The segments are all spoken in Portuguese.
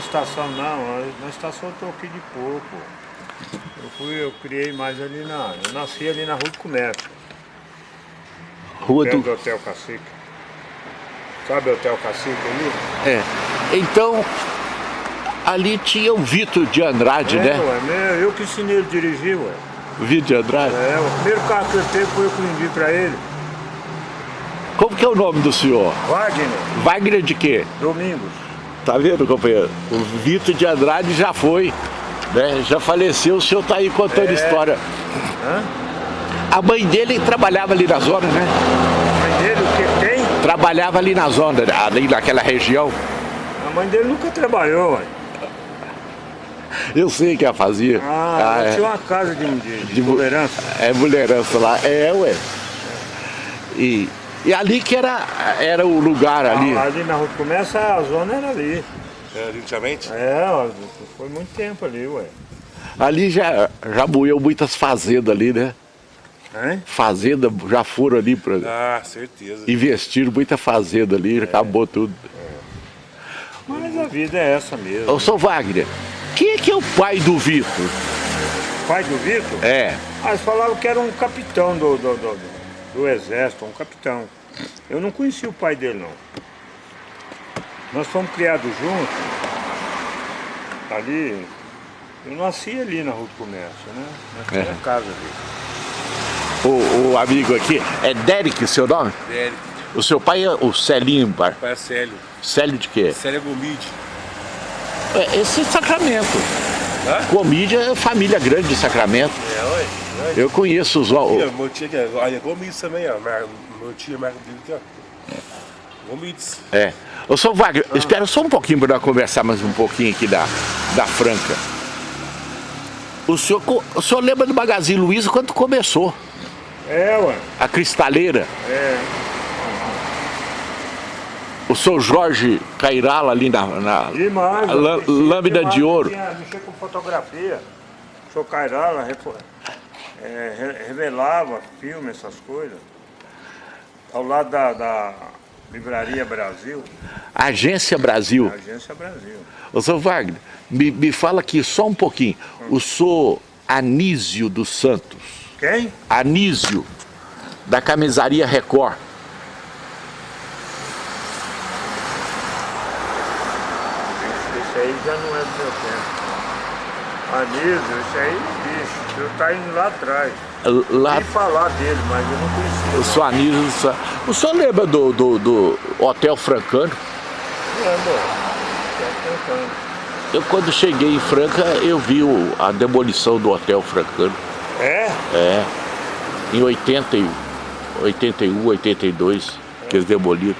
estação não, na estação eu tô aqui de pouco. Eu fui, eu criei mais ali na. Eu nasci ali na Rua do Comércio. Rua do... do Hotel Cacique. Sabe o Hotel Cacique ali? É. Então, ali tinha o Vitor de Andrade, é, né? Ué, meu, eu que ensinei ele dirigir, ué. O Vitor de Andrade. É, o primeiro carro que eu teve foi eu que vendi pra ele. Como que é o nome do senhor? Wagner, Wagner de quê? Domingos. Tá vendo, companheiro? O Vitor de Andrade já foi, né? Já faleceu, o senhor tá aí contando É. história. Hã? A mãe dele trabalhava ali na zona, né? A mãe dele, o que tem? Trabalhava ali na zona, ali naquela região. A mãe dele nunca trabalhou, ué. Eu sei que ela fazia. Ah, ela é. tinha uma casa de, de, de, De mu- tolerância. É mulherança lá. É, ué. E, e ali que era, era o lugar ali. Ah, ali na Rua do Comércio, a zona era ali. É, antigamente? É, foi muito tempo ali, ué. Ali já, já moeu muitas fazendas ali, né? Hein? Fazenda já foram ali para Ah, certeza. investiram muita fazenda ali, acabou tudo. Mas a vida é essa mesmo. Ô, seu Wagner, quem é que é o pai do Vitor? Pai do Vitor? É. Ah, eles falavam que era um capitão do, do, do, do exército, um capitão. Eu não conhecia o pai dele, não. Nós fomos criados juntos. Ali, eu nasci ali na Rua do Comércio, né? É. casa ali. O, o amigo aqui, é Derek seu nome? Velho, O seu pai é o Celinho, bar- pai Célio. Célio de quê? Célio Gomide. É, esse é Sacramento. Hã? Comídia é família grande de Sacramento. É, oi. Eu conheço os... O- meu tio aqui, ó, olha, Gomides também, ó. É dele aqui, ó. Gomides. É. Ô, seu Wagner, espera só um pouquinho para nós conversar mais um pouquinho aqui da, da Franca. O senhor, o senhor lembra do Magazine Luiza quando começou? É, ué. A cristaleira? É. O seu Jorge Cairala ali na, na eu lã- mexi lâmina de ouro. Tinha, mexia com fotografia. Sou Cairala, repo- é, re- revelava filme, essas coisas. Ao lado da, da Livraria Brasil, Agência Brasil. Agência Brasil. Ô, seu Wagner, me, me fala aqui só um pouquinho. O senhor Anísio dos Santos. Quem? Anísio, da camisaria Record. Esse aí já não é do meu tempo. Anísio, esse aí, bicho, eu tá indo lá atrás. Lá, falar dele, mas eu não conhecia. o. O senhor lembra do, do, do Hotel Francano? Lembra? Tá tentando. Eu, quando cheguei em Franca, eu vi o- a demolição do Hotel Francano. É? É, em 80, e- 81, 82, que eles demoliram.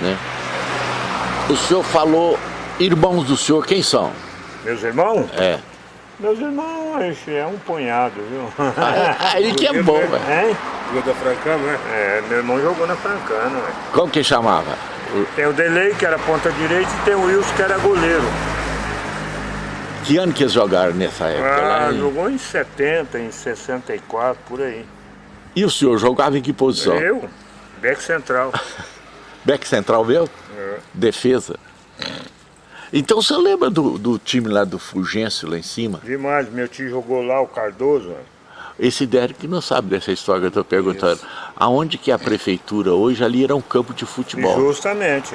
Né? O senhor falou, irmãos do senhor, quem são? Meus irmãos? É. Meus irmãos, é um punhado, viu? Ah, Aí que é bom, velho. Hein? Rua da Francano, né? É, meu irmão jogou na Francana, ué. Como que chamava? Tem o Delay, que era ponta direita, e tem o Wilson, que era goleiro. Que ano que eles jogaram nessa época? Ah, lá em- jogou em 70, em 64, por aí. E o senhor jogava em que posição? Eu, back central. Back central meu? É. Defesa. Então você lembra do, do time lá do Fulgêncio lá em cima? Demais, meu tio jogou lá, o Cardoso. ué. Esse Derek não sabe dessa história que eu estou perguntando. Aonde que é a prefeitura hoje ali era um campo de futebol. Justamente.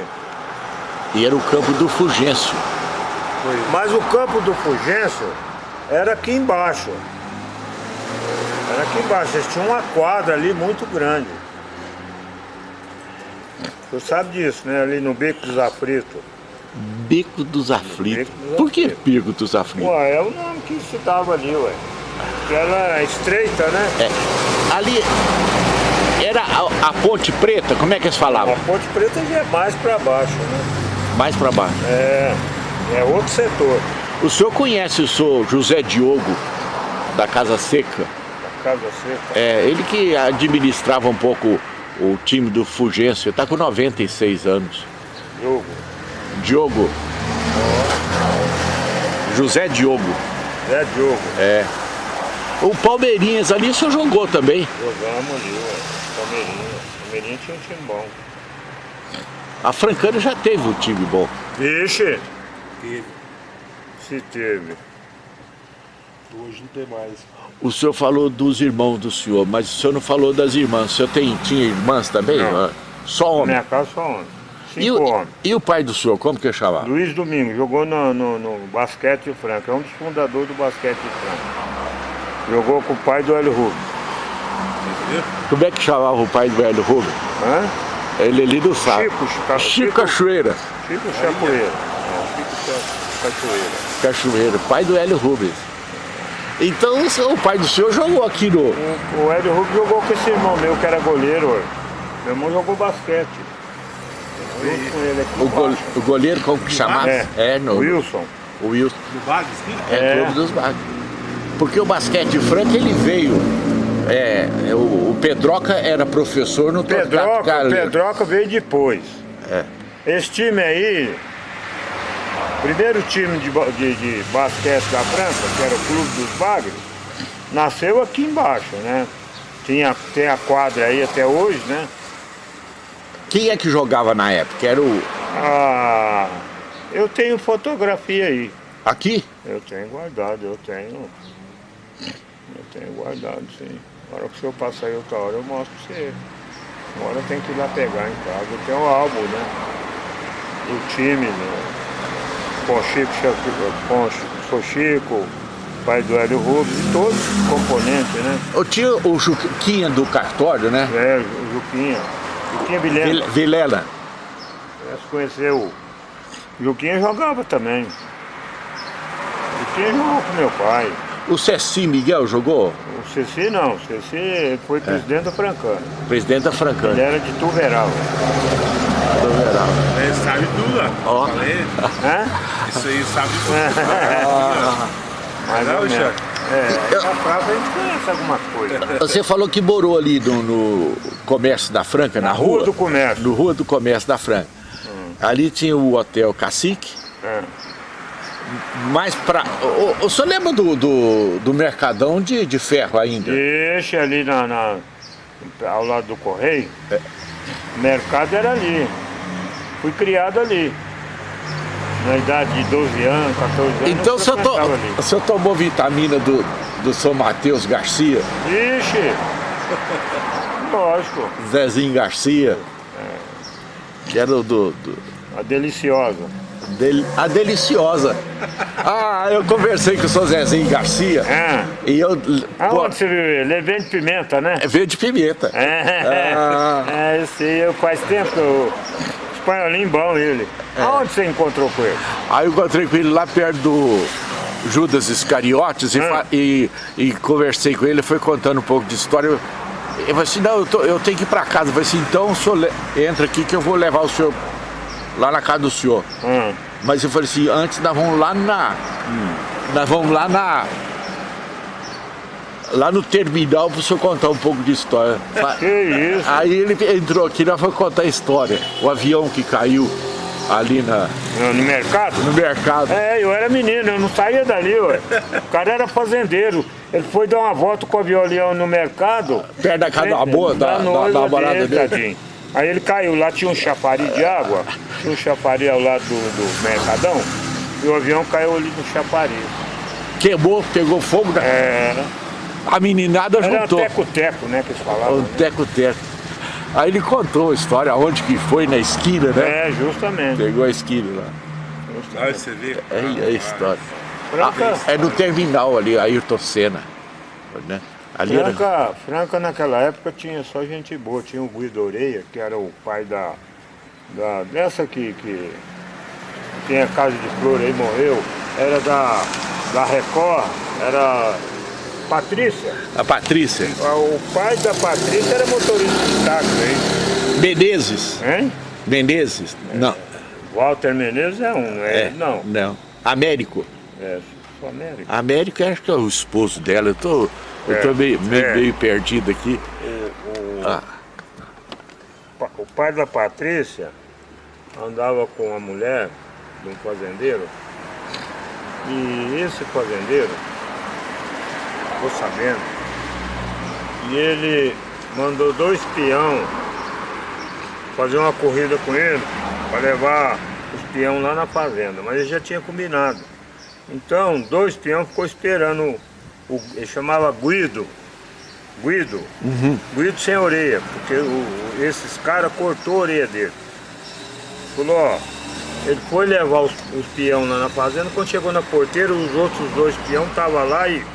E era o campo do Fulgêncio. Mas o campo do Fugêncio era aqui embaixo. Era aqui embaixo, eles tinham uma quadra ali muito grande. Você sabe disso, né? Ali no Beco dos Aflitos. Beco dos Aflitos. Dos Por que. Beco dos Aflitos? Ué, é o nome que se dava ali, ué. Porque ela é estreita, né? É, ali era a, a Ponte Preta, como é que eles falavam? A Ponte Preta já é mais pra baixo, né? Mais para baixo. É, é outro setor. O senhor conhece o senhor José Diogo, da Casa Seca? A Casa Seca. É, ele que administrava um pouco o time do Fulgêncio, está com 96 anos. Jogo. Diogo. José Diogo. É Diogo. É. O Palmeirinhas ali o senhor jogou também. Jogamos ali, ué. Palmeirinha. Palmeirinha tinha um time bom. A Francana já teve um time bom. Vixe, Teve. Se teve. Hoje não tem mais. O senhor falou dos irmãos do senhor, mas o senhor não falou das irmãs. O senhor tem, tinha irmãs também? Não. Ah, Só Na homem. minha casa só homem. E o, e o pai do senhor, como que chamava? Luiz Domingo jogou no, no, no basquete Franca, é um dos fundadores do basquete Franca. Jogou com o pai do Hélio Rubens. Entendeu? Como é que chamava o pai do velho Rubens? Hã? Ele ali do saco. Chico, Chico Chico- Cachoeira. Chico Chapoeira. É, Cachoeira. Cachoeira, pai do Hélio Rubens. Então o pai do senhor jogou aqui no. O, o Hélio Rubens jogou com esse irmão meu que era goleiro. Meu irmão jogou basquete. Junto com ele aqui O, o goleiro, como que chamava? É, no, Wilson. o Wilson. No Bagres? É, É. Clube dos Bagos. Porque o basquete de Franca ele veio. É, é, o, o Pedroca era professor no Pedroca, Carleiro. Pedroca veio depois. É. Esse time aí, primeiro time de, de, de basquete da França, que era o Clube dos Bagres, nasceu aqui embaixo, né? Tinha, tem a quadra aí até hoje, né? Quem é que jogava na época? Era o. Ah, eu tenho fotografia aí. Aqui? Eu tenho guardado, eu tenho. Eu tenho guardado, sim. Agora que o senhor passar aí outra hora, eu mostro pra você. Agora tenho que ir lá pegar em casa. Eu tenho o álbum, né? Do time, né? Com Chico, com Chico, pai do Hélio Rubens, e todos os componentes, né? Eu tinha o Juquinha do cartório, né? É, o Juquinha. Juquinha Vilhena. Vil- Vilela. Você conheceu. O Juquinha jogava também. Juquinha jogou com meu pai. O Ceci Miguel jogou? O Ceci não, o Ceci foi presidente da Francana. Presidente da Ele Francana. era de Tuveral. Verão. É, sabe tudo, ó. Ó. Falei, Hã? isso aí sabe tudo. Mais Não, ou menos. É, na praça a gente conhece algumas coisas. Você falou que morou ali no, no comércio da Franca, na, Na Rua do Comércio. No Rua do Comércio da Franca. Ali tinha o Hotel Cacique, É. mas pra. O, o, senhor lembra do, do, do Mercadão de, de ferro ainda? Deixa ali na, na- ao lado do Correio. O mercado era ali. Fui criado ali. Na idade de 12 anos, 14 anos. Então o eu senhor, to, o senhor tomou vitamina do, do São Mateus Garcia, Ixi! Lógico, Zezinho Garcia, que era o do, do- a deliciosa. dele- a Deliciosa. Ah, eu conversei com o seu Zezinho Garcia Ah, e eu. Pô, aonde você viu ele? Vem de pimenta, né? é veio de pimenta. É, Ah. é, eu sei, eu faz tempo que eu... Espanholinho bom ele. É. Aonde você encontrou com ele? Aí eu encontrei com ele lá perto do Judas Iscariotes e, fa- e, e conversei com ele, foi contando um pouco de história. Eu, eu falei assim, não, eu, tô- eu tenho que ir pra casa. Eu falei assim, então o senhor le- entra aqui que eu vou levar o senhor lá na casa do senhor. Ah, Mas eu falei assim, antes nós vamos lá na. Nós vamos lá na. Lá no terminal para o senhor contar um pouco de história. Que isso? Aí ele entrou aqui, nós vamos contar a história. O avião que caiu ali na, No, no mercado? no mercado. É, eu era menino, eu não saía dali, ué. O cara era fazendeiro. Ele foi dar uma volta com o violão no mercado. Perto da casa da boa, da, da, da namorada dele. tadinho. Aí ele caiu, lá tinha um chafariz de água, tinha um chafariz ao lado do, do mercadão, e o avião caiu ali no chafariz. Queimou, pegou fogo, da- Era, a meninada era juntou. teco-teco, né, que eles falavam. O teco-teco. Aí ele contou a história, onde que foi, na esquina, né? É, justamente. Pegou a esquina lá. Olha, você vê. É, é a história. Franca, É no terminal ali, Ayrton Senna. Né? Ali era... Franca, Franca naquela época tinha só gente boa. Tinha o Guido Oreia, que era o pai da, da dessa que, que tem a casa de flor aí, morreu. Era da, da Record, era Patrícia. A Patrícia. O pai da Patrícia era motorista de táxi Menezes. aí, hein? Menezes? Não. Walter Menezes é um, não é? É, Não, Não. Américo. é Sul América. Américo acho que é o esposo dela. Eu tô, eu tô É, meio, meio, é. meio perdido aqui. O, o- Ah. o pai da Patrícia andava com uma mulher de um fazendeiro e esse fazendeiro ficou sabendo e ele mandou dois peão fazer uma corrida com ele para levar os peão lá na fazenda, mas ele já tinha combinado. Então, dois peão ficou esperando, o, ele chamava Guido, Guido, Uhum. Guido sem orelha, porque o- esses caras cortou a orelha dele. Falou, ó, ele foi levar os, os peão lá na fazenda, quando chegou na porteira, os outros dois peão estavam lá e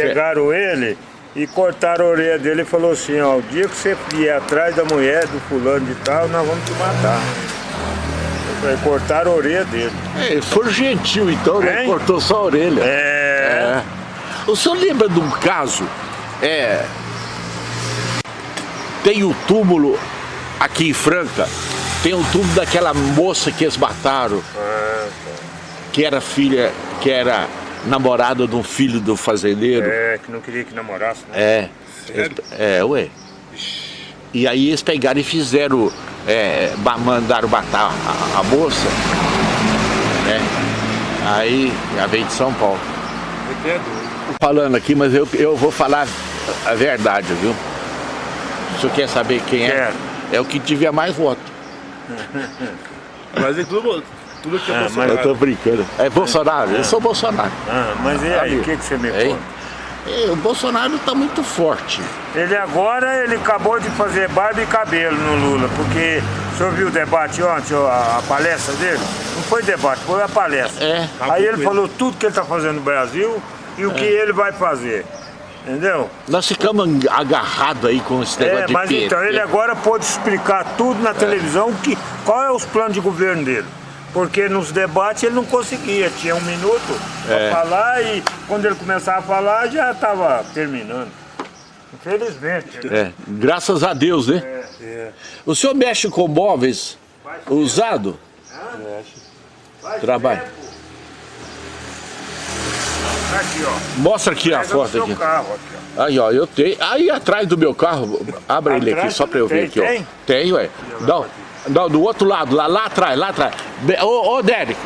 pegaram ele e cortaram a orelha dele e falou assim, ó, o dia que você vier atrás da mulher do fulano de tal, nós vamos te matar. Falei, cortaram a orelha dele. É, eles foram gentil então, né? Cortou só a orelha. É. É. O senhor lembra de um caso? É. Tem o túmulo aqui em Franca, tem o túmulo daquela moça que eles mataram, Ah, que era filha, que era namorada de um filho do fazendeiro. é, que não queria que namorasse, né? É. Sério? É, ué. E aí eles pegaram e fizeram, é, mandaram matar a, a moça, né? Aí já veio de São Paulo. Você é doido. falando aqui, mas eu, eu vou falar a verdade, viu? O senhor quer saber quem é? Quero. É o que tiver mais voto. Mas é tudo, que é Ah, Bolsonaro. Eu tô brincando. É Bolsonaro? Eu sou Bolsonaro. Ah, mas e aí, o que, que você me conta? E o Bolsonaro tá muito forte. Ele agora, ele acabou de fazer barba e cabelo no Lula, porque o senhor viu o debate ontem, a, a palestra dele? Não foi debate, foi a palestra. É. Aí ele falou tudo que ele está fazendo no Brasil e o que ele vai fazer. Entendeu? Nós ficamos agarrados aí com esse negócio É, de mas PT. então ele agora pôde explicar tudo na televisão que, qual é os planos de governo dele. Porque nos debates ele não conseguia, tinha um minuto É. para falar e quando ele começava a falar já estava terminando. Infelizmente. É, graças a Deus, né? É, O senhor mexe com móveis usado? mexe. Trabalho. Aqui, ó. Mostra aqui a Pega no foto aqui. carro, aqui, ó. Aí, ó, eu tenho. Aí atrás do meu carro, abre ele aqui só pra eu ver aqui, tem, ó. tem? Tem, ué. Não, não, do outro lado, lá, lá atrás, lá atrás. Ô, ô, Derek.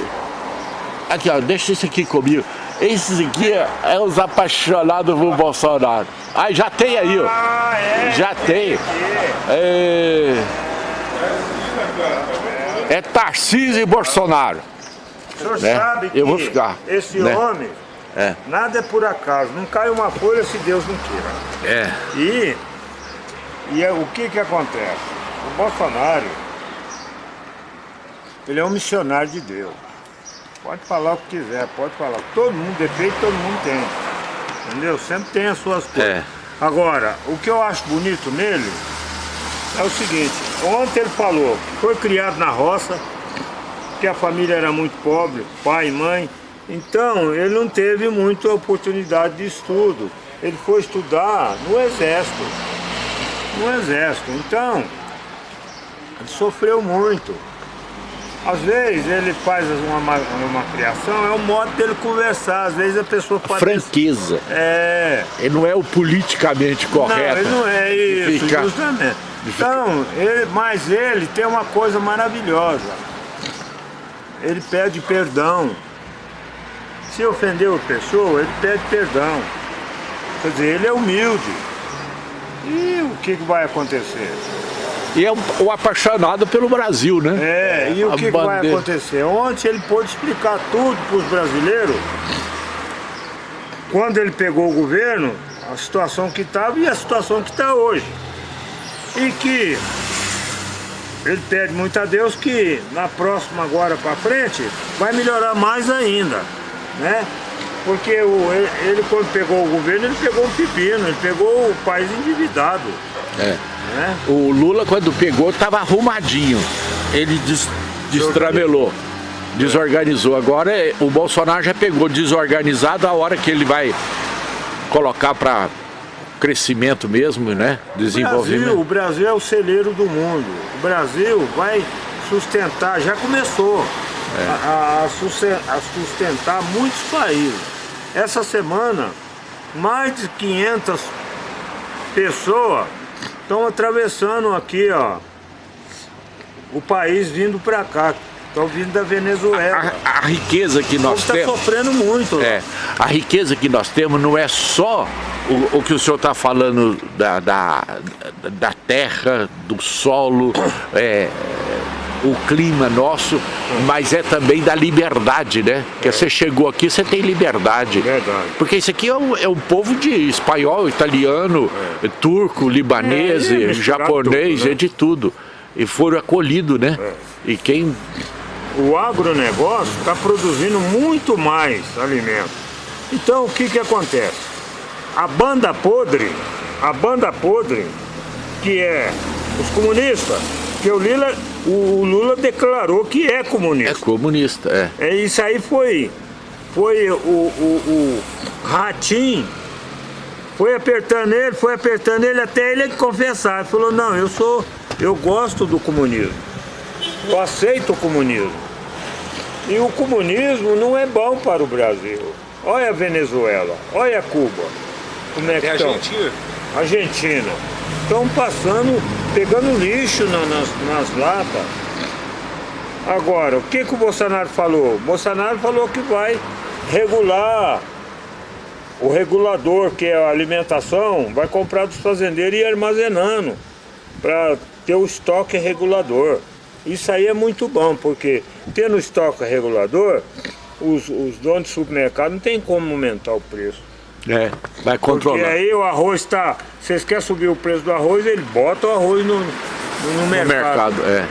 Aqui, ó, deixa isso aqui comigo. Esses aqui é os apaixonados por Bolsonaro. Aí já tem aí, ó. Ah, é? Já tem. É, é Tarcísio e Bolsonaro. O senhor né? sabe que Eu vou ficar, esse né? homem, É. nada é por acaso. Não cai uma folha se Deus não queira. É. E, e é, o que que acontece? O Bolsonaro, ele é um missionário de Deus. Pode falar o que quiser, pode falar. Todo mundo, defeito todo mundo tem. Entendeu? Sempre tem as suas coisas. É. Agora, o que eu acho bonito nele é o seguinte, ontem ele falou foi criado na roça, que a família era muito pobre, pai e mãe, então ele não teve muita oportunidade de estudo. Ele foi estudar no exército. No exército. Então, ele sofreu muito. Às vezes ele faz uma, ma- uma criação, é o modo dele conversar. Às vezes a pessoa pode. Franqueza. É. Ele não é o politicamente correto. Não, ele não é isso, Fica- justamente. Então, ele, mas ele tem uma coisa maravilhosa. Ele pede perdão. Se ofendeu a pessoa, ele pede perdão. Quer dizer, ele é humilde. E o que, que vai acontecer? E é um, um apaixonado pelo Brasil, né? É, e o que, que vai acontecer? Ontem ele pôde explicar tudo para os brasileiros. Quando ele pegou o governo, a situação que estava e a situação que está hoje. E que ele pede muito a Deus que na próxima agora para frente vai melhorar mais ainda, né? Porque o, ele, ele, quando pegou o governo, ele pegou um pepino, ele pegou o país endividado, É. né? O Lula, quando pegou, estava arrumadinho. Ele des, destramelou, desorganizou. Agora é- o Bolsonaro já pegou desorganizado a hora que ele vai colocar para crescimento mesmo, né? O Brasil, Desenvolvimento. o Brasil é o celeiro do mundo. O Brasil vai sustentar, já começou a, a a sustentar muitos países. Essa semana, mais de 500 pessoas estão atravessando aqui, ó, o país vindo para cá. Estão vindo da Venezuela. A, a riqueza que nós está temos. sofrendo muito. É, a riqueza que nós temos não é só o, o que o senhor está falando da, da, da terra, do solo, é, o clima nosso, mas é também da liberdade, né? Porque você chegou aqui, você tem liberdade. Verdade. Porque isso aqui é um, é um povo de espanhol, italiano, turco, libanês, É, é japonês, tudo, né? é de tudo. E foram acolhidos, né? E quem O agronegócio está produzindo muito mais alimento. Então o que que acontece? A banda podre, a banda podre, que é os comunistas, que o Lula, o Lula declarou que é é comunista. comunista, é. É, isso aí foi, foi o, o, o Ratim, foi apertando ele, foi apertando ele até ele confessar. Ele falou, não, eu sou, eu gosto do comunismo. Eu aceito o comunismo. E o comunismo não é bom para o Brasil. Olha a Venezuela, olha a Cuba. Como é que É estão? Argentina? Argentina. Estão passando, pegando lixo na- nas, nas latas. Agora, o que, que o Bolsonaro falou? O Bolsonaro falou que vai regular o regulador, que é a alimentação, vai comprar dos fazendeiros e ir armazenando para ter o estoque regulador. Isso aí é muito bom, porque tendo estoque regulador, os, os donos de supermercado não tem como aumentar o preço. É, vai Porque controlar. aí o arroz está. Vocês querem subir o preço do arroz, ele bota o arroz no, no, no no mercado. mercado, é.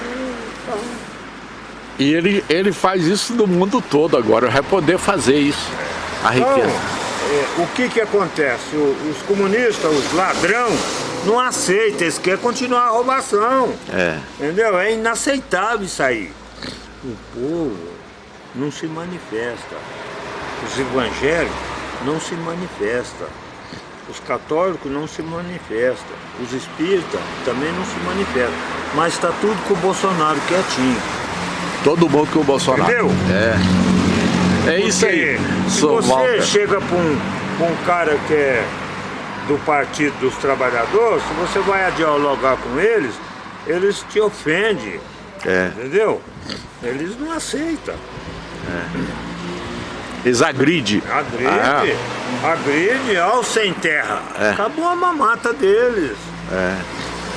E ele, ele faz isso no mundo todo agora, vai poder fazer isso. A Então, riqueza. é, o que que acontece? O- os comunistas, os ladrão, não aceitam, eles querem continuar a roubação. É. Entendeu? É inaceitável isso aí. O povo não se manifesta. Os evangélicos não se manifestam. Os católicos não se manifestam. Os espíritas também não se manifestam. Mas está tudo com o Bolsonaro quietinho. Todo mundo com o Bolsonaro. Entendeu? É. É isso aí. Se Sou você Walter. chega para um, pra um cara que é do Partido dos Trabalhadores, se você vai dialogar com eles, eles te ofendem. É. Entendeu? Eles não aceitam. Eles agridem. Agride, agride ao sem terra. Ah. É. Acabou a mamata deles. É.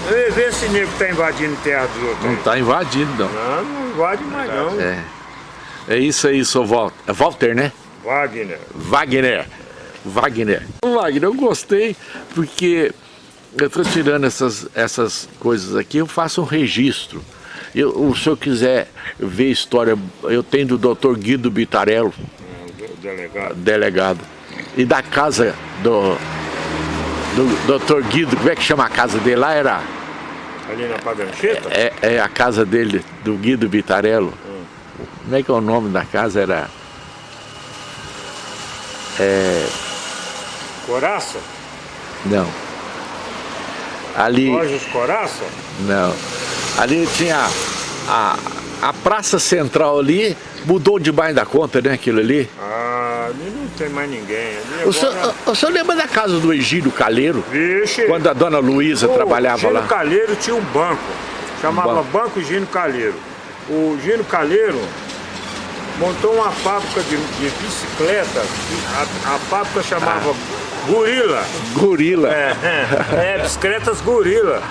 Vê vê esse nego que tá invadindo terra dos outros. Não está invadindo, não. Não, não invade mais não. É. É isso aí, sou Walter. É Walter, né? Wagner. Wagner. Wagner. Wagner, eu gostei porque eu estou tirando essas, essas coisas aqui, eu faço um registro. Eu, se eu quiser ver história, eu tenho do Dr. Guido Bitarello, O delegado. delegado, e da casa do, do Dr. Guido, como é que chama a casa dele lá? Era, Ali na Padrancheta? é, é a casa dele, do Guido Bitarello. Como é que é o nome da casa? Era... É, Coraça? não. Ali... Borges Coraça? Não. Ali tinha a, a praça central ali, mudou demais da conta, né, aquilo ali. Ah, tem mais ninguém. Ali O senhor, agora... o senhor lembra da casa do Egídio Calheiro? Vixe! Quando a dona Luísa o trabalhava Gino lá? Calheiro tinha um banco. Chamava banco. banco. Gino Calheiro. O Gino Calheiro montou uma fábrica de, de bicicletas. A, a fábrica chamava Gorila. Gorila. É, é, é, bicicletas Gorila.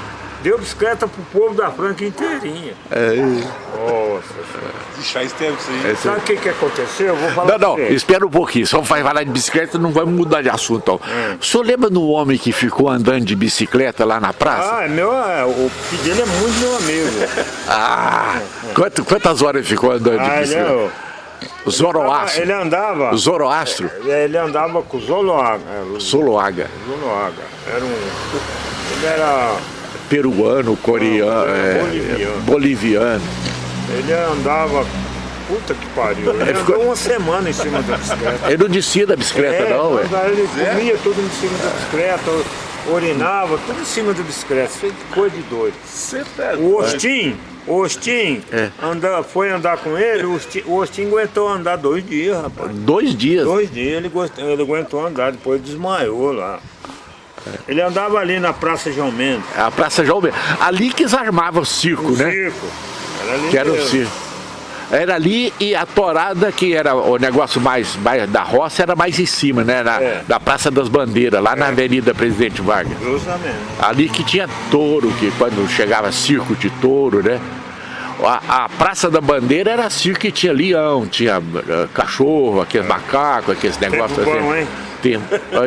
Deu bicicleta pro povo da Franca inteirinha. É. Nossa senhora. Ixi, faz tempo isso aí. Esse- Sabe o que, que aconteceu? Eu vou falar Não, não, espera um pouquinho. Só vai falar de bicicleta, não vai mudar de assunto. É. O senhor lembra do homem que ficou andando de bicicleta lá na praça? Ah, é meu, é, o filho dele é muito meu amigo. Ah! quanto- quantas horas ele ficou andando de Ah, bicicleta? é, Zoroastro. ele andava. Zoroastro. Ele andava com o Zoloaga. É, Zoloaga. Zoloaga. Era um. Ele era. Peruano, coreano, Não, é, boliviano. boliviano. Ele andava. Puta que pariu. Ele Ele ficou- andou uma semana em cima da bicicleta. Ele não descia da bicicleta, não, ué. quando ele comia tudo em cima da bicicleta, urinava, tudo em cima da bicicleta. Isso coisa de doido. Você tá O Ostim, o Ostim É. anda, foi andar com ele, o Ostim, o Ostim aguentou andar dois dias, rapaz. Dois dias. Dois dias ele, gost- ele aguentou andar, depois desmaiou lá. Ele andava ali na Praça João Mendes. A Praça João Mendes. Ali que eles armavam o circo, O né? circo. Era ali Que era o mesmo. circo. Era ali e a torada, que era o negócio mais, mais da roça, era mais em cima, né? Na, É. na Praça das Bandeiras, lá na Avenida Presidente Vargas. Justamente. Ali que tinha touro, que quando chegava circo de touro, né? A, a, Praça da Bandeira era circo que tinha leão, tinha uh, cachorro, aqueles macacos, aqueles negócios Tempo bom, assim. hein? Tempo,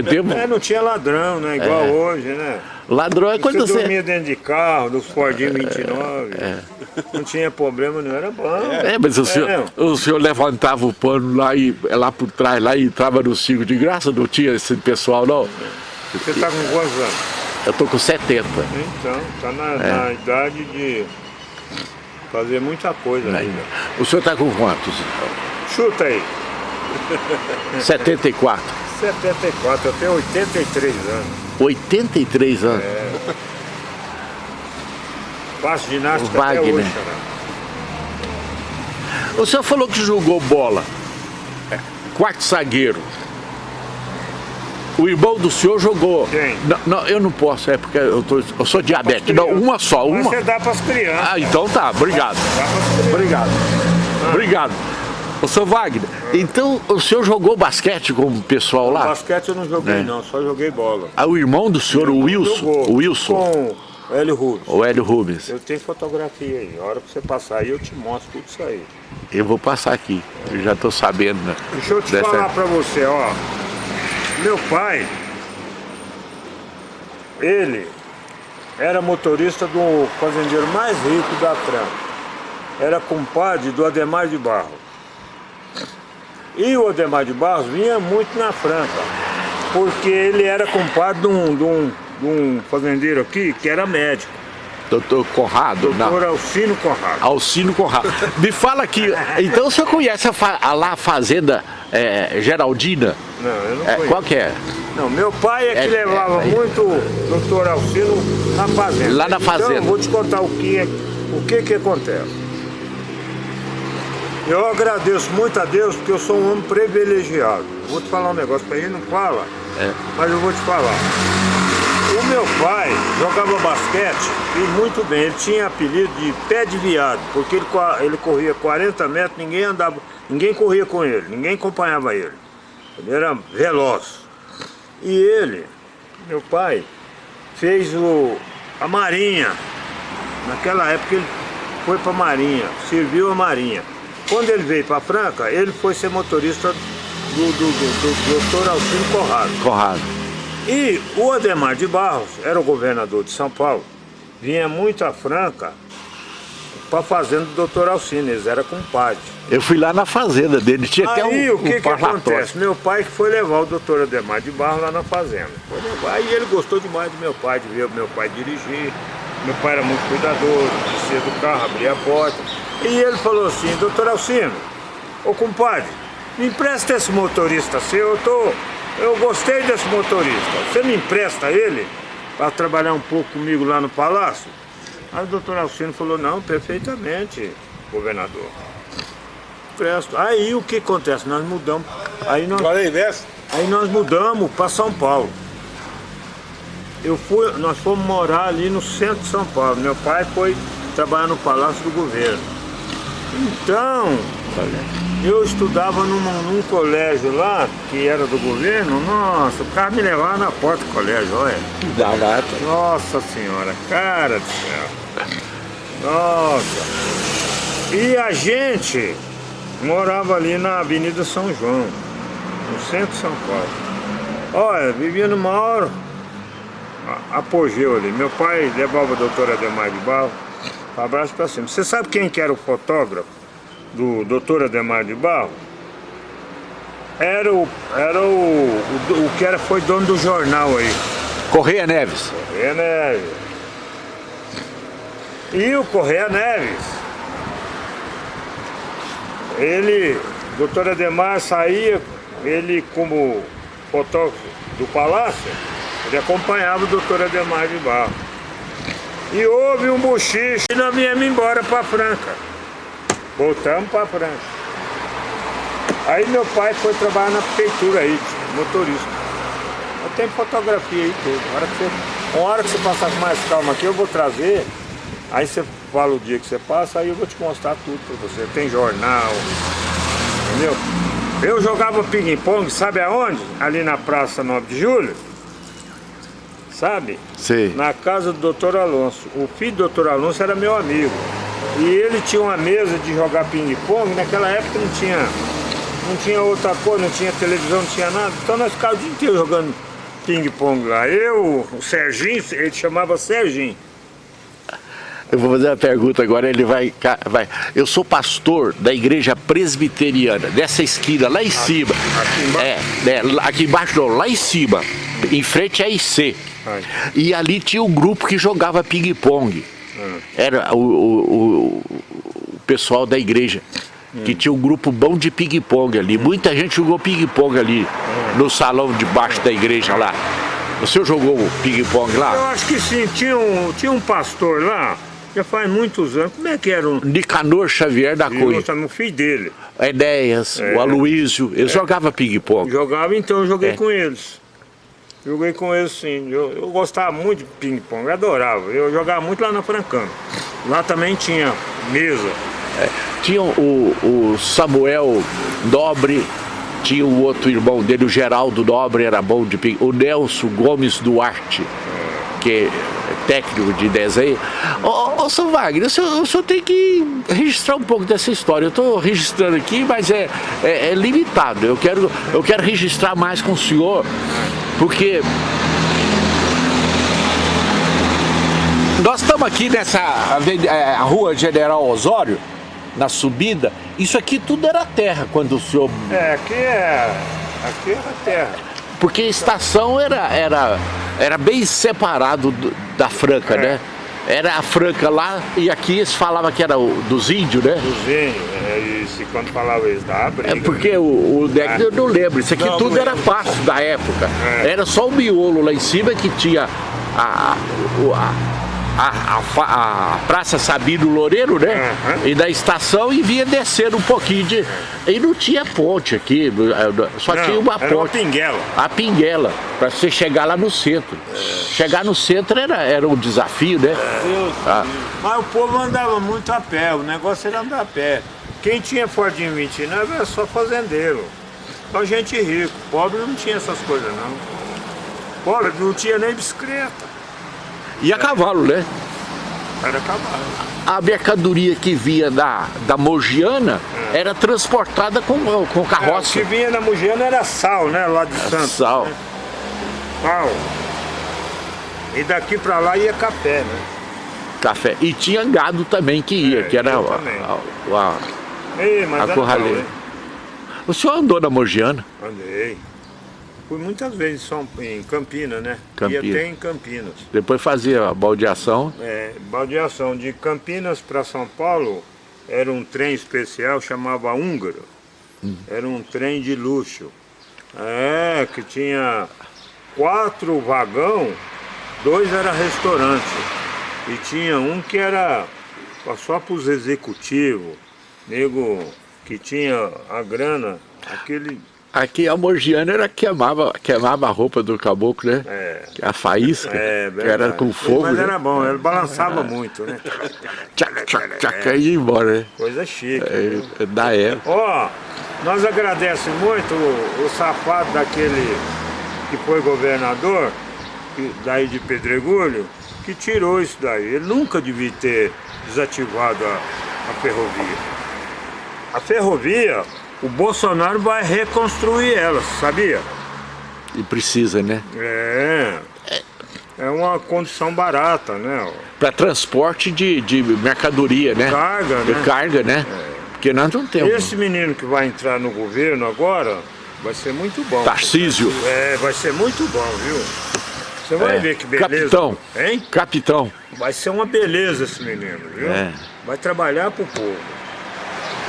tempo, É, não tinha ladrão, né? Igual É. hoje, né? ladrão é quando você você... dormia dentro de carro, do Fordinho 29. Não tinha problema, não era bom. É, mas o senhor, É. o senhor levantava o pano lá, e, lá por trás lá, e entrava no circo de graça, não tinha esse pessoal não? Você tá com quantos anos? Eu tô com 70. Então, tá na, É. na idade de fazer muita coisa ainda. O senhor tá com quantos? Chuta aí. 74. 74, eu tenho 83 anos. 83 anos. Faço ginástica O até Wagner. hoje, cara. O senhor falou que jogou bola. É, Quarto zagueiro. O irmão do senhor jogou. Quem? Não, não, eu não posso, é porque eu, tô- eu sou diabético. Não, uma só, Mas uma. você dá pras crianças. Ah, então tá, obrigado. Dá pras crianças. Obrigado. Obrigado. Ô, seu Wagner, então o senhor jogou basquete com o pessoal lá? Basquete eu não joguei É. não, só joguei bola. Ah, o irmão do senhor, o Wilson. Jogou O Wilson. Com o Hélio Rubens. O Hélio Rubens. Eu tenho fotografia aí. A hora que você passar aí eu te mostro tudo isso aí. Eu vou passar aqui. Eu já tô sabendo, né? Deixa eu te Dessa- falar pra você, ó. Meu pai, ele era motorista do fazendeiro mais rico da Franca. Era compadre do Ademar de Barros. E o Ademar de Barros vinha muito na Franca, porque ele era compadre de um, de um, de um fazendeiro aqui que era médico, Doutor Conrado, não. doutor Alcino Conrado. Alcino Conrado. Me fala aqui, então o senhor conhece a, a lá a fazenda é, Geraldina? Não, eu não É, conheço. qual que é? Não, meu pai é que É, levava é, é. muito o doutor Alcino na fazenda. Lá na Então, fazenda. eu vou te contar o que, é- o que que acontece. Eu agradeço muito a Deus porque eu sou um homem privilegiado. Vou te falar um negócio que a gente não fala, É. mas eu vou te falar. O meu pai jogava basquete e muito bem, ele tinha apelido de pé de viado, porque ele, ele corria 40 metros, ninguém andava, ninguém corria com ele, ninguém acompanhava ele. Ele era veloz. E ele, meu pai, fez o, a marinha. Naquela época ele foi para a marinha, serviu a marinha. Quando ele veio para Franca, ele foi ser motorista do, do, do, do doutor Alcino Corrado. Conrado. E o Ademar de Barros era o governador de São Paulo, vinha muito a Franca para a fazenda do doutor Alcino, eles eram compadres. Eu fui lá na fazenda dele, tinha até Aí um, o que, um que acontece? Meu pai que foi levar o doutor Ademar de Barros lá na fazenda. Foi levar, e ele gostou demais do meu pai, de ver o meu pai dirigir. Meu pai era muito cuidadoso, descia do carro, abria a porta. E ele falou assim, doutor Alcino, ô compadre, me empresta esse motorista seu, eu tô. Eu gostei desse motorista. Você me empresta ele para trabalhar um pouco comigo lá no palácio? Aí o doutor Alcino falou, não, perfeitamente, governador. Presto. Aí o que acontece? Nós mudamos. Aí nós, investe. aí nós mudamos para São Paulo. Eu fui, nós fomos morar ali no centro de São Paulo. Meu pai foi trabalhar no Palácio do Governo. Então, eu estudava num, num colégio lá, que era do governo, nossa, o cara me levava na porta do colégio, olha. Nossa senhora, cara do céu. Nossa. E a gente morava ali na Avenida São João, no centro de São Paulo. Olha, vivia no maior apogeu ali. Meu pai levava a doutora Ademar de Barro, abraço pra cima. Você sabe quem que era o fotógrafo do doutor Ademar de Barro? Era o, era o, o, o que era, foi dono do jornal aí. Correia Neves. Correia Neves. E o Correia Neves, ele, doutor Ademar saía, ele como fotógrafo do palácio, ele acompanhava o doutor Ademar de Barro. E houve um bochiche e nós viemos embora para Franca. Voltamos para Franca. Aí meu pai foi trabalhar na prefeitura aí, motorista. Eu tenho fotografia aí hora que uma hora que você passar com mais calma aqui, eu vou trazer. Aí você fala o dia que você passa, aí eu vou te mostrar tudo pra você. Tem jornal, entendeu? Eu jogava ping-pong, sabe aonde? Ali na Praça 9 de Julho. Sabe? Sei. Na casa do doutor Alonso. O filho do doutor Alonso era meu amigo. E ele tinha uma mesa de jogar ping-pong, naquela época não tinha, não tinha outra coisa, não tinha televisão, não tinha nada. Então nós ficávamos o dia inteiro jogando ping-pong lá. Eu, o Serginho, ele chamava Serginho. Eu vou fazer uma pergunta agora, ele vai, vai. Eu sou pastor da igreja presbiteriana, dessa esquina, lá em cima. Aqui embaixo? É, é, aqui embaixo não, lá em cima. Em frente à IC. Ai. E ali tinha um grupo que jogava ping-pong. Hum. Era o, o, o pessoal da igreja. Que tinha um grupo bom de ping-pong ali. Muita gente jogou ping-pong ali, no salão de baixo da igreja lá. O senhor jogou ping-pong Eu lá? acho que sim, tinha um, tinha um pastor lá, já faz muitos anos. Como é que era um. Nicanor Xavier da Cunha. Eu, o filho dele. Enéas, É. o Aloísio, eles jogavam ping-pong. Jogava, então eu joguei É. com eles. Joguei com eles sim. Eu, eu gostava muito de ping-pong, eu adorava. Eu jogava muito lá na Francana. Lá também tinha mesa. Tinha o, o Samuel Nobre, tinha o outro irmão dele, o Geraldo Nobre, era bom de ping O Nelson Gomes Duarte, que é técnico de desenho. Ô, ô, seu Wagner, o senhor, o senhor tem que registrar um pouco dessa história. Eu estou registrando aqui, mas é, é, é limitado. Eu quero, eu quero registrar mais com o senhor, porque Nós estamos aqui nessa é, rua General Osório, na subida. Isso aqui tudo era terra quando o senhor. É, aqui é. Aqui era terra. Porque a estação era, era, era bem separado do- da Franca, É. né? Era a Franca lá e aqui eles falavam que era o, dos índios, né? Cozinho, é isso. E quando falava isso, dava briga. É porque o, o deck eu não lembro, isso aqui Não, tudo era pasto da época. É. Era só o miolo lá em cima que tinha a, o- a, a, a a Praça Sabino Loureiro, né? Aham. E da estação e vinha descendo um pouquinho de. E não tinha ponte aqui, só Não, tinha uma era uma ponte. pinguela. A Pinguela, para você chegar lá no centro. Chegar no centro era, era um desafio, né? Deus Ah. Mas o povo andava muito a pé, o negócio era andar a pé. Quem tinha Fordinho 29 era só fazendeiro. Só gente rica. Pobre não tinha essas coisas não. Pobre não tinha nem bicicleta. E a cavalo, né? Era cavalo. a mercadoria que vinha da, da Mogiana era transportada com, com É, o carroça. que vinha na Mugiana era sal, né? Lá de Santos. Sal. né? Sal. E daqui pra lá ia café, né? Café. E tinha gado também que ia, É, que era a, a- a- Ei, a corraleira. O senhor andou na Mogiana? Andei. Fui muitas vezes em, São, em Campinas, né? Campinas. Ia até em Campinas. Depois fazia a baldeação. É, baldeação de Campinas para São Paulo era um trem especial, chamava Húngaro. Era um trem de luxo. É, que tinha quatro vagão, dois era restaurante. E tinha um que era só para os executivos, nego que tinha a grana, aquele. Aqui a Mogiana era queimava, queimava a roupa do caboclo, né? É, A faísca, é, que era com fogo, Mas né? era bom, ele balançava muito, né? Tchac, tchac, tchac, aí ia embora, né? Coisa chique. viu? É, da época. Ó, nós agradecemos muito o, o safado daquele que foi governador, daí de Pedregulho, que tirou isso daí. Ele nunca devia ter desativado a, a ferrovia. A ferrovia, o Bolsonaro vai reconstruir ela, sabia? E precisa, né? É. É uma condição barata, né? Para transporte de, de mercadoria, né? Carga, De né? carga, né? Porque nós não temos. Esse menino que vai entrar no governo agora vai ser muito bom. Tarcísio. É, vai ser muito bom, viu? Você vai É. ver que beleza. Capitão. Hein? Capitão. Vai ser uma beleza esse menino, viu? É. Vai trabalhar pro povo.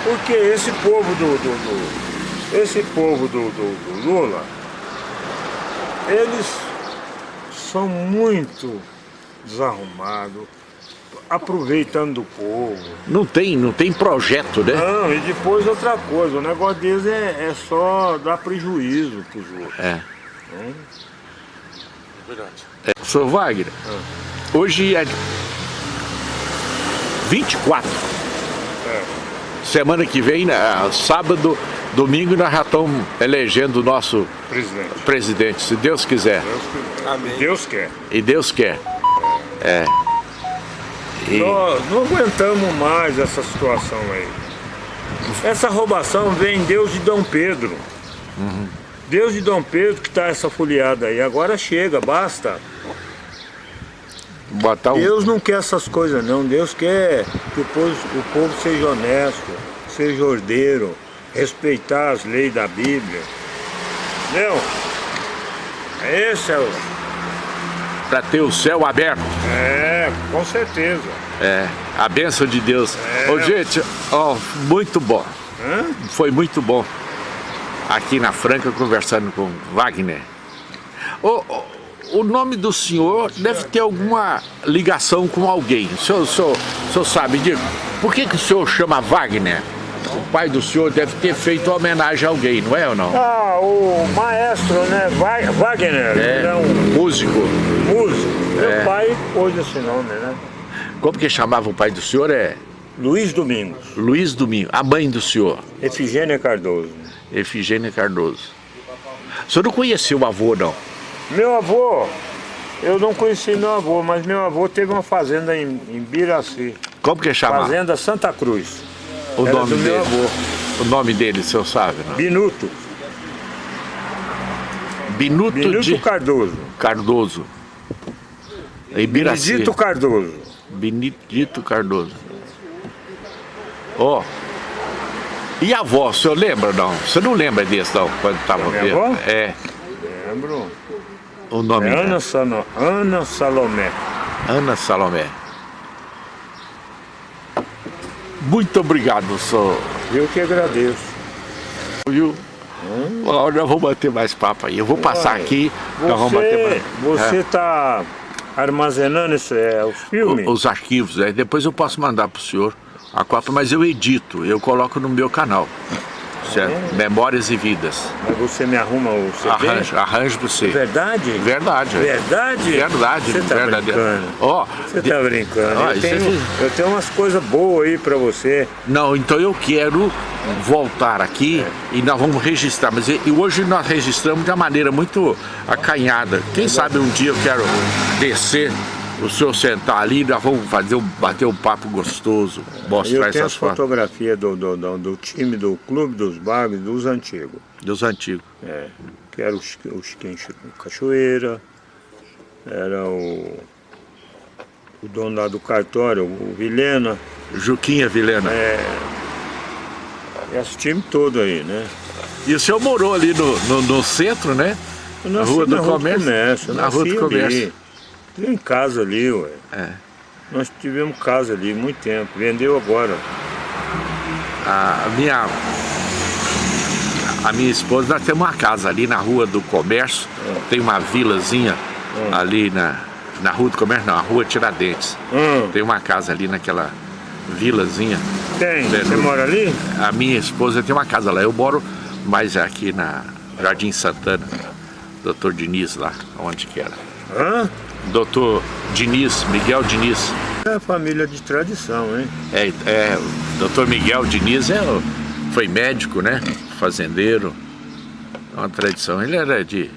Porque esse povo do. do- do- esse povo do, do- do Lula, eles são muito desarrumados, aproveitando do povo. Não tem, não tem projeto, né? Não, e depois outra coisa, o negócio deles é, é só dar prejuízo pros outros. É. Verdade. é. Sr. Wagner, hoje é 24. É. Semana que vem, né, sábado, domingo, nós já estamos elegendo o nosso Presidente. presidente, se Deus quiser. Deus. Deus quer. E Deus quer. É. E- Nós não aguentamos mais essa situação aí. Essa roubação vem Deus de Dom Pedro. Deus de Dom Pedro que tá essa folheada aí. Agora chega, basta. Botar um... Deus não quer essas coisas não. Deus quer que o povo, o povo seja honesto, seja ordeiro, respeitar as leis da Bíblia. Entendeu? Esse é o... Pra ter o céu aberto. É, com certeza. É, a bênção de Deus. É. Ô, gente, ó, muito bom. Hã? Foi muito bom. Aqui na Franca, conversando com Wagner. Ô, ô, o nome do senhor deve ter alguma ligação com alguém. O senhor, o senhor, o senhor sabe disso? Por que, que o senhor chama Wagner? O pai do senhor deve ter feito homenagem a alguém, não é ou não? Ah, o maestro, né? Wagner, ele é um músico. músico. Meu É. pai pôs esse nome, né? Como que chamava o pai do senhor? É Luiz Domingos, Luiz Domingo. A mãe do senhor, Efigênia Cardoso. Efigênia Cardoso. O senhor não conheceu o avô, não? Meu avô, eu não conheci meu avô, mas meu avô teve uma fazenda em, em Biraci. Como que chamava? Fazenda Santa Cruz. O Era nome do meu dele. avô. O nome dele, o senhor sabe, não? Binuto. Binuto, Binuto de Cardoso. Cardoso. Ibiraci. Benedito Cardoso. Benedito Cardoso. Ó. E a avó, o senhor lembra não? Você não lembra desse não, quando estava minha avó? É, Lembro. O nome É dela. Ana, Sano, Ana Salomé. Ana Salomé. Muito obrigado, senhor. Eu que agradeço. Viu? Ó, nós vamos bater mais papo aí. Eu vou passar Olha, aqui, nós vamos bater Você, mais. você tá armazenando esse, é, os filmes? O- os arquivos, né? depois eu posso mandar para o senhor a cópia, mas eu edito, eu coloco no meu canal. Certo? Memórias e Vidas. Mas você me arruma o CD? Arranjo, arranjo para você. Verdade? Verdade. Verdade? Verdade, Você tá verdadeiro. brincando. Ó, Você de- tá brincando. Eu, tenho, aqui- eu tenho umas coisas boas aí pra você. Não, então eu quero voltar aqui e nós vamos registrar, mas e hoje nós registramos de uma maneira muito acanhada. Quem sabe um dia eu quero descer, o senhor sentar ali, nós vamos fazer um, bater um papo gostoso, mostrar eu tenho essas as fotos fotografias do, do, do, do time, do clube, dos bagos, dos antigos. dos antigos. É, que era o, o Chiquinho Cachoeira, era o, o dono lá do cartório, o Vilena, Juquinha Vilena. esse time todo aí, né? E o senhor morou ali no, no, no centro, né? Eu Na nasci Rua do na Comércio? eu Na Rua do Comércio. Ali. Tive em casa ali, ué. É. Nós tivemos casa ali muito tempo, vendeu agora. A minha, a minha esposa, nós temos uma casa ali na Rua do Comércio, tem uma vilazinha ali na, na Rua do Comércio, não, a Rua Tiradentes. Hum, Tem uma casa ali naquela vilazinha. tem, Tem, você no- mora ali? A minha esposa tem uma casa lá, eu moro mais aqui na Jardim Santana, Doutor Diniz lá, onde que era. Hã? Doutor Diniz, Miguel Diniz. É família de tradição, hein? É, é, o doutor Miguel Diniz é, foi médico, né? Fazendeiro. É uma tradição. Ele era de,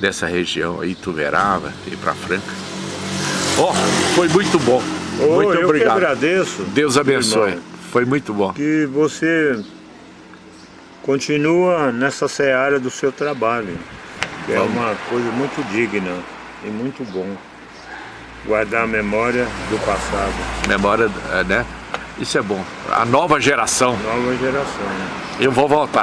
dessa região aí, Tuverava, e pra Franca. Ó, foi muito bom. Ô, muito eu obrigado. que agradeço. Deus abençoe. irmão, Foi muito bom. Que você continua nessa seara do seu trabalho. Que é uma coisa muito digna e muito bom. Guardar a memória do passado, Memória, é, né? Isso é bom. A nova geração. nova geração. Eu vou voltar.